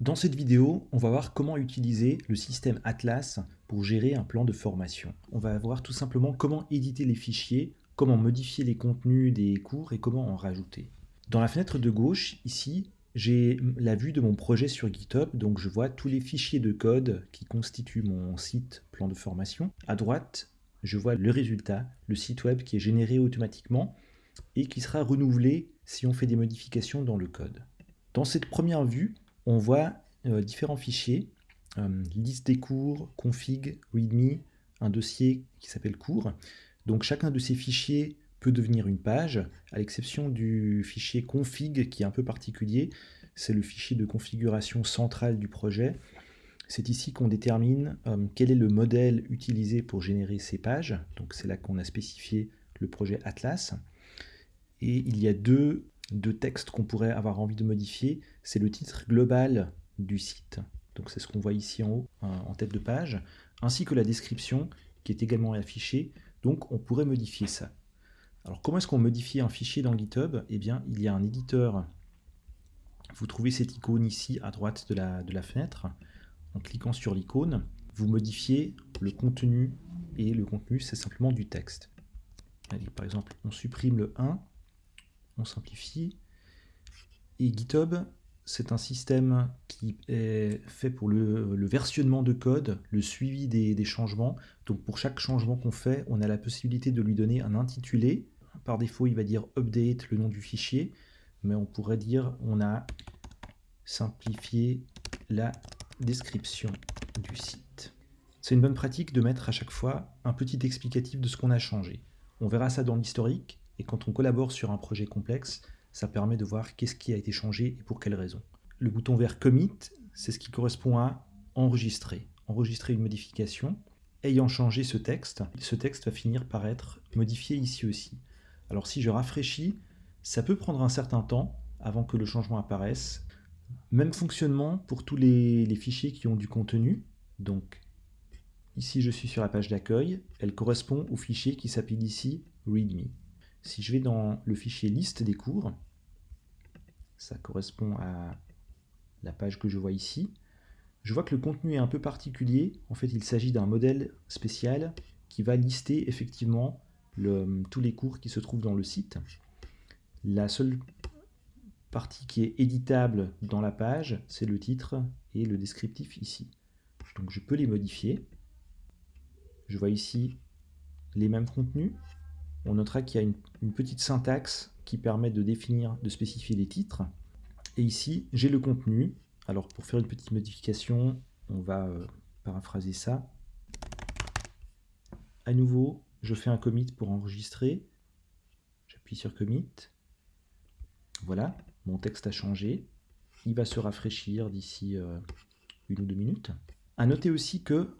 Dans cette vidéo, on va voir comment utiliser le système Atlas pour gérer un plan de formation. On va voir tout simplement comment éditer les fichiers, comment modifier les contenus des cours et comment en rajouter. Dans la fenêtre de gauche, ici, j'ai la vue de mon projet sur GitHub, donc je vois tous les fichiers de code qui constituent mon site plan de formation. À droite, je vois le résultat, le site web qui est généré automatiquement et qui sera renouvelé si on fait des modifications dans le code. Dans cette première vue, on voit euh, différents fichiers, euh, liste des cours, config, readme, un dossier qui s'appelle cours. Donc chacun de ces fichiers peut devenir une page, à l'exception du fichier config qui est un peu particulier. C'est le fichier de configuration centrale du projet. C'est ici qu'on détermine euh, quel est le modèle utilisé pour générer ces pages. Donc c'est là qu'on a spécifié le projet Atlas. Et il y a deux de textes qu'on pourrait avoir envie de modifier, c'est le titre global du site. Donc c'est ce qu'on voit ici en haut, en tête de page, ainsi que la description qui est également affichée. Donc on pourrait modifier ça. Alors comment est-ce qu'on modifie un fichier dans GitHub? Eh bien, il y a un éditeur. Vous trouvez cette icône ici à droite de la, de la fenêtre. En cliquant sur l'icône, vous modifiez le contenu et le contenu, c'est simplement du texte. par exemple, on supprime le 1 on simplifie. Et GitHub, c'est un système qui est fait pour le, versionnement de code, le suivi des, changements. Donc pour chaque changement qu'on fait, on a la possibilité de lui donner un intitulé. Par défaut, il va dire update, le nom du fichier. Mais on pourrait dire on a simplifié la description du site. C'est une bonne pratique de mettre à chaque fois un petit explicatif de ce qu'on a changé. On verra ça dans l'historique, et quand on collabore sur un projet complexe, ça permet de voir qu'est-ce qui a été changé et pour quelles raisons. Le bouton vert Commit, c'est ce qui correspond à enregistrer. Enregistrer une modification. Ayant changé ce texte, ce texte va finir par être modifié ici aussi. Alors si je rafraîchis, ça peut prendre un certain temps avant que le changement apparaisse. Même fonctionnement pour tous les, les fichiers qui ont du contenu. Donc ici je suis sur la page d'accueil, elle correspond au fichier qui s'appelle ici README. Si je vais dans le fichier liste des cours, ça correspond à la page que je vois ici, je vois que le contenu est un peu particulier. En fait, il s'agit d'un modèle spécial qui va lister effectivement tous les cours qui se trouvent dans le site. La seule partie qui est éditable dans la page, c'est le titre et le descriptif ici. Donc je peux les modifier. Je vois ici les mêmes contenus, on notera qu'il y a une, petite syntaxe qui permet de définir, de spécifier les titres. Et ici, j'ai le contenu. Alors pour faire une petite modification, on va euh, paraphraser ça. À nouveau, je fais un commit pour enregistrer. J'appuie sur commit. Voilà, mon texte a changé. Il va se rafraîchir d'ici euh, une ou deux minutes. À noter aussi que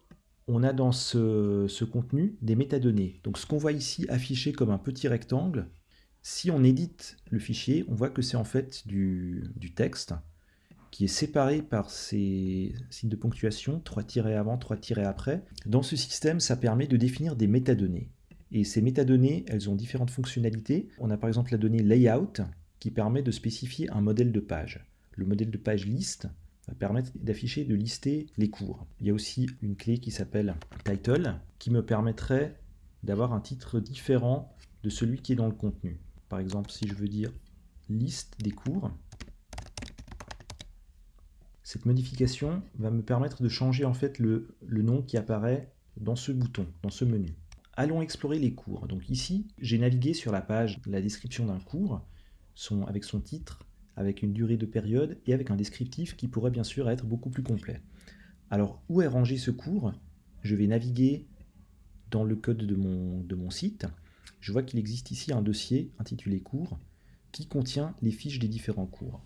on a dans ce, contenu des métadonnées. Donc ce qu'on voit ici affiché comme un petit rectangle, si on édite le fichier, on voit que c'est en fait du, texte qui est séparé par ces signes de ponctuation, 3 tirés avant, 3 tirés après. Dans ce système, ça permet de définir des métadonnées. Et ces métadonnées, elles ont différentes fonctionnalités. On a par exemple la donnée layout qui permet de spécifier un modèle de page. Le modèle de page list, va permettre d'afficher, de lister les cours. Il y a aussi une clé qui s'appelle title qui me permettrait d'avoir un titre différent de celui qui est dans le contenu. Par exemple, si je veux dire liste des cours, cette modification va me permettre de changer en fait le, le nom qui apparaît dans ce bouton, dans ce menu. Allons explorer les cours. Donc ici, j'ai navigué sur la page, la description d'un cours, avec son titre, avec une durée de période et avec un descriptif qui pourrait bien sûr être beaucoup plus complet. Alors, où est rangé ce cours? Je vais naviguer dans le code de mon, site. Je vois qu'il existe ici un dossier intitulé cours qui contient les fiches des différents cours.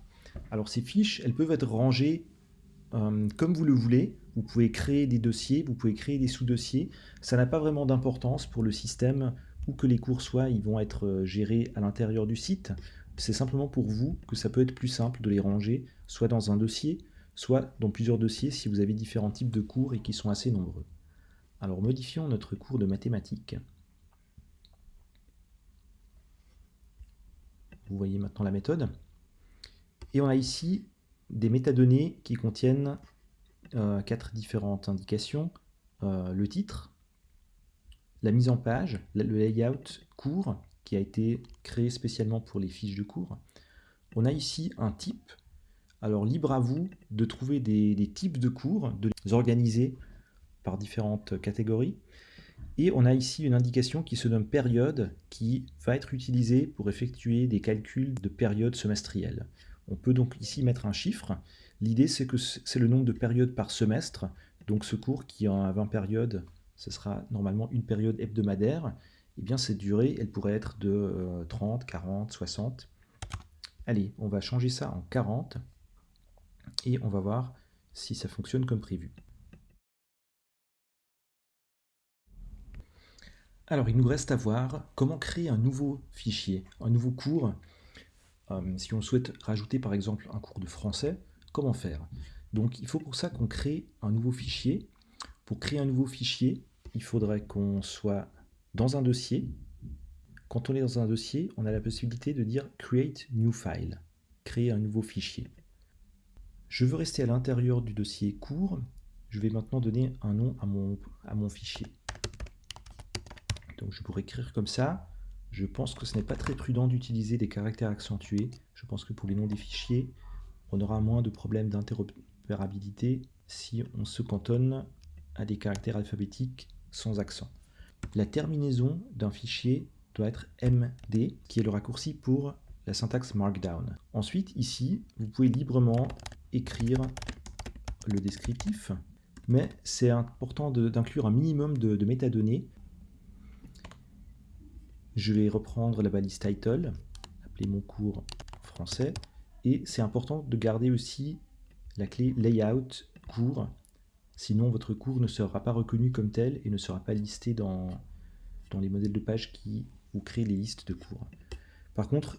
Alors ces fiches, elles peuvent être rangées euh, comme vous le voulez. Vous pouvez créer des dossiers, vous pouvez créer des sous-dossiers. Ça n'a pas vraiment d'importance pour le système où que les cours soient, ils vont être euh, gérés à l'intérieur du site. C'est simplement pour vous que ça peut être plus simple de les ranger, soit dans un dossier, soit dans plusieurs dossiers si vous avez différents types de cours et qui sont assez nombreux. Alors modifions notre cours de mathématiques. Vous voyez maintenant la méthode. Et on a ici des métadonnées qui contiennent euh, quatre différentes indications. Euh, le titre, la mise en page, le layout court qui a été créé spécialement pour les fiches de cours. On a ici un type. Alors libre à vous de trouver des, types de cours, de les organiser par différentes catégories. Et on a ici une indication qui se nomme période, qui va être utilisée pour effectuer des calculs de période semestrielle. On peut donc ici mettre un chiffre. L'idée, c'est que c'est le nombre de périodes par semestre. Donc ce cours qui a 20 périodes, ce sera normalement une période hebdomadaire. Eh bien cette durée, elle pourrait être de 30, 40, 60. Allez, on va changer ça en 40 et on va voir si ça fonctionne comme prévu. Alors, il nous reste à voir comment créer un nouveau fichier, un nouveau cours. Euh, si on souhaite rajouter par exemple un cours de français, comment faire? Donc, il faut pour ça qu'on crée un nouveau fichier. Pour créer un nouveau fichier, il faudrait qu'on soit dans un dossier. Quand on est dans un dossier, on a la possibilité de dire « Create new file », créer un nouveau fichier. Je veux rester à l'intérieur du dossier cours. Je vais maintenant donner un nom à mon, à mon fichier. Donc je pourrais écrire comme ça. Je pense que ce n'est pas très prudent d'utiliser des caractères accentués. Je pense que pour les noms des fichiers, on aura moins de problèmes d'interopérabilité si on se cantonne à des caractères alphabétiques sans accent. La terminaison d'un fichier doit être MD, qui est le raccourci pour la syntaxe Markdown. Ensuite, ici, vous pouvez librement écrire le descriptif, mais c'est important d'inclure un minimum de métadonnées je vais reprendre la balise title, appeler mon cours français, et c'est important de garder aussi la clé layout cours, sinon votre cours ne sera pas reconnu comme tel et ne sera pas listé dans, les modèles de page qui vous créent les listes de cours. Par contre,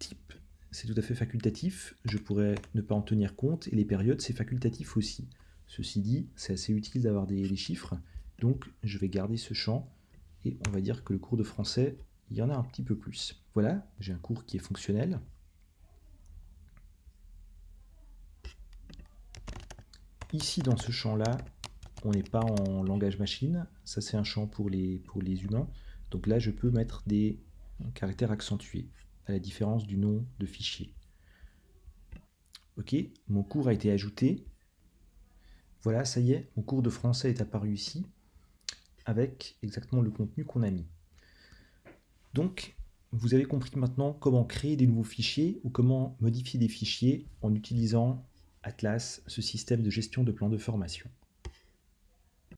type, c'est tout à fait facultatif, je pourrais ne pas en tenir compte, et les périodes, c'est facultatif aussi. Ceci dit, c'est assez utile d'avoir des, des chiffres, donc je vais garder ce champ, et on va dire que le cours de français il y en a un petit peu plus. Voilà, j'ai un cours qui est fonctionnel. Ici, dans ce champ-là, on n'est pas en langage machine. Ça, c'est un champ pour les, pour les humains. Donc là, je peux mettre des caractères accentués, à la différence du nom de fichier. Ok, mon cours a été ajouté. Voilà, ça y est, mon cours de français est apparu ici, avec exactement le contenu qu'on a mis. Donc, vous avez compris maintenant comment créer des nouveaux fichiers ou comment modifier des fichiers en utilisant Atlas, ce système de gestion de plans de formation.